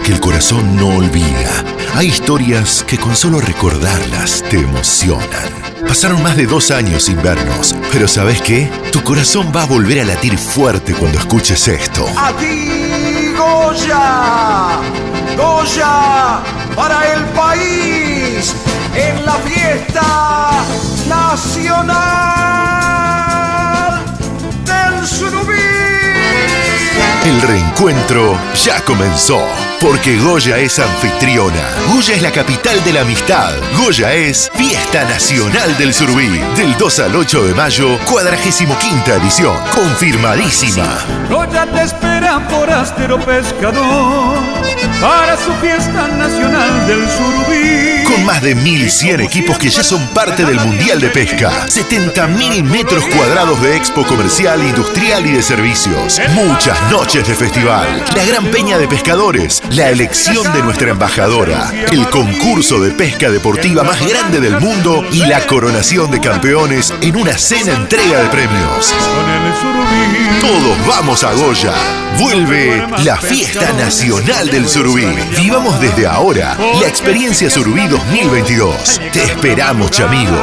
que el corazón no olvida. Hay historias que con solo recordarlas te emocionan. Pasaron más de dos años sin vernos, pero ¿sabes qué? Tu corazón va a volver a latir fuerte cuando escuches esto. Aquí Goya, Goya El reencuentro ya comenzó, porque Goya es anfitriona. Goya es la capital de la amistad. Goya es Fiesta Nacional del Surubí. Del 2 al 8 de mayo, 45 edición. Confirmadísima. Goya te esperan forastero pescador para su fiesta nacional del Surubí. Con más de 1.100 equipos que ya son parte del Mundial de Pesca. 70.000 metros cuadrados de expo comercial, industrial y de servicios. Muchas noches de festival. La gran peña de pescadores. La elección de nuestra embajadora. El concurso de pesca deportiva más grande del mundo. Y la coronación de campeones en una cena entrega de premios. Con el Surubí. Todos vamos Vuelve la fiesta nacional del Surubí. Vivamos desde ahora la experiencia Surubí 2022. Te esperamos, chamigo.